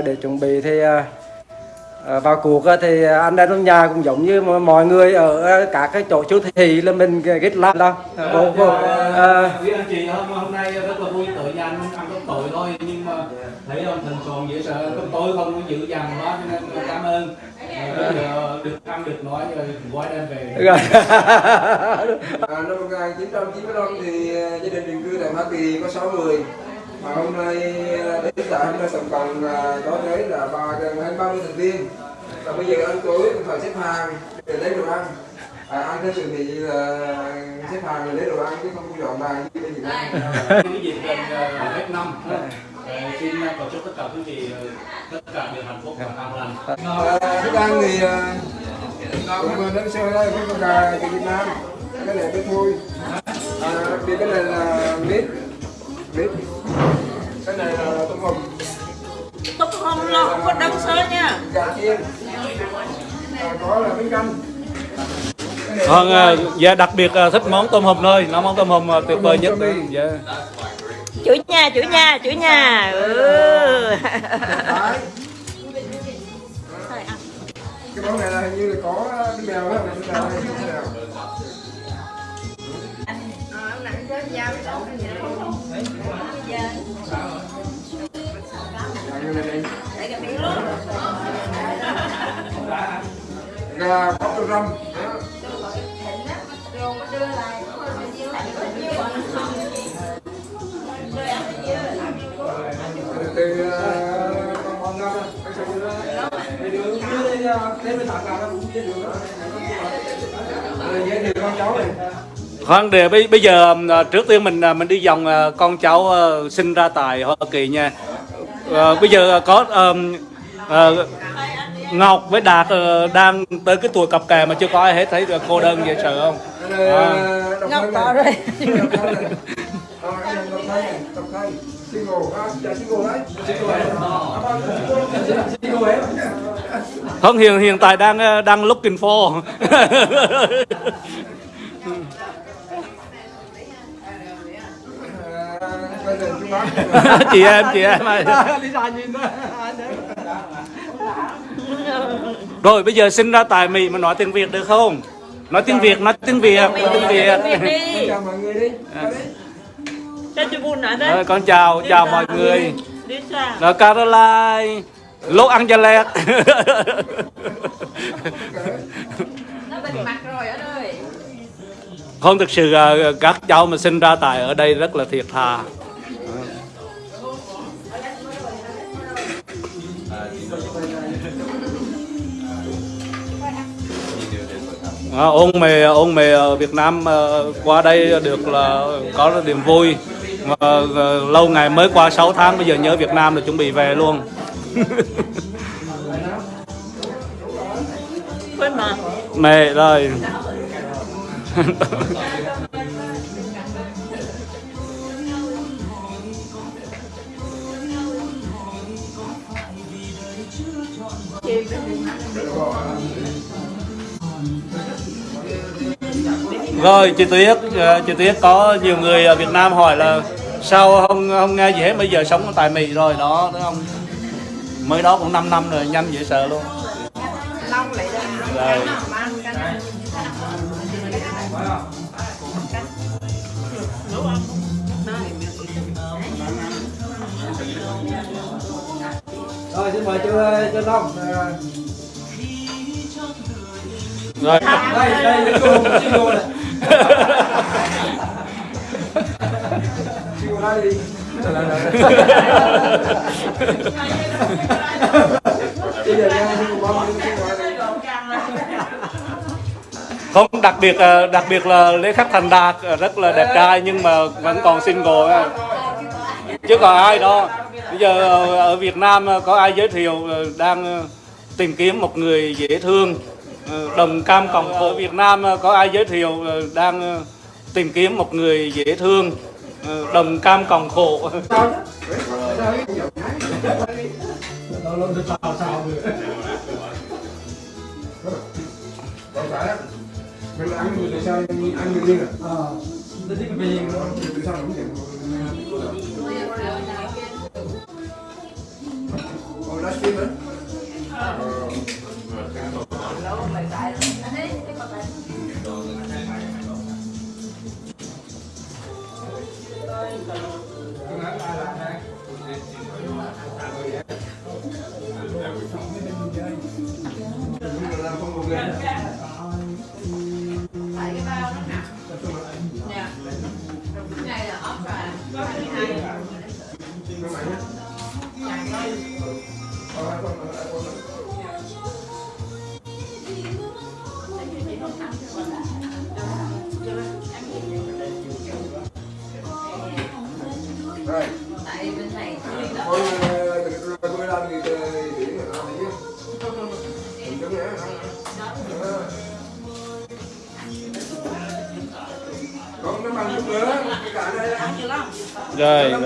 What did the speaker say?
để chuẩn bị thì à, à, vào cuộc thì anh em trong nhà cũng giống như mọi người ở các cái chỗ siêu thị là mình kết làm đâu vô, vô, à, quý anh chị hôm hôm nay rất là vui tự nhà anh ăn cơm tội thôi nhưng mà thấy ông thần còn dễ sợ. Cơm tối không có dữ dằn quá cho nên cảm ơn. Được ăn được nói rồi gói đem về. À, năm 1995 thì à, gia đình định cư tại Hoa Kỳ có 6 người mà hôm nay à, đến tại hôm nay tổng cộng có tới là ba gần hơn 30 thành viên. Và bây giờ ăn tối cũng phải xếp hàng để lấy đồ ăn. À, ăn theo sự thì là xếp hàng để lấy đồ ăn chứ không có dọn bàn như Việt Nam cái dịp gần ờ, hết năm. Xin cầu chúc tất cả quý vị tất cả đều hạnh phúc và an lành. À, thức ăn thì à, cũng đến sơ đây với con gà từ Việt Nam. Cái này cái thôi à, đặc biệt cái này là mít mít cái này là tôm hùm. Tóc không lo không có đâm sơ nha. Gà chiên à, có là bánh canh. Vâng, là à, dạ đặc biệt à, thích món tôm hùm thôi, nó món tôm hùm à, tuyệt vời nhất. Tôm hùm Dạ. chủ nhà chủ nhà chủ nhà. Ừ. Cái món này là hình như là có cái mèo đó. Cái mèo này cái mèo Dạ, Vâng, như đi. gà bóc trong răm từ con con ra cái sợi dưa đường đây đến bên tặng gà nó cũng với đường giới thiệu con cháu này Khoan để bây, bây giờ à, trước tiên mình à, mình đi vòng à, con cháu sinh ra tại Hoa Kỳ nha. À, bây giờ có ờm, à, Ngọc với Đạt ờ, đang tới cái tuổi cặp kè mà chưa có ai hết thấy cô đơn dễ sợ không? À. Ngọc có rồi. Ờ. Không hiện hiện tại đang ờ, đang looking for. chị em chị em ơi. Rồi bây giờ sinh ra tại Mỹ mà nói tiếng Việt được không? Nói tiếng Việt, nói tiếng Việt, nói tiếng Việt. Chào mọi người đi. Cho Rồi, con chào chào mọi người. xa Rồi Caroline, mặt rồi ở đây Không thực sự ờ, các cháu mà sinh ra tại ở đây rất là thiệt thà. À, ôn mề ôn mề ở Việt Nam ờ, qua đây được là có niềm vui. Mà ờ, lâu ngày mới qua 6 tháng bây giờ nhớ Việt Nam là chuẩn bị về luôn. Quên mà. Mề rồi Rồi chị Tuyết, ờ, chị Tuyết có nhiều người ở Việt Nam hỏi là sao không không nghe gì hết bây giờ sống tại Mỹ rồi đó đúng không? Mới đó cũng 5 năm rồi nhanh dễ sợ luôn. Rồi. rồi xin mời chú chú Long Rồi. đây đây cô single này đây đi. Bây giờ nha. Không, đặc biệt ờ, đặc biệt là lễ Khắc Thành Đạt ờ, rất là đẹp trai nhưng mà vẫn còn single chứ còn ai đó bây giờ ờ, ở Việt Nam có ai giới thiệu đang tìm kiếm một người dễ thương đồng cam cộng ở Việt Nam ờ, có ai giới thiệu ờ, đang ờ, tìm kiếm một người dễ thương đồng cam cộng khổ. Mình ăn người sao ăn người riêng à? Ờ, tôi thích về Từ sao không nhận. Ồ, livestream nữa rồi rồi.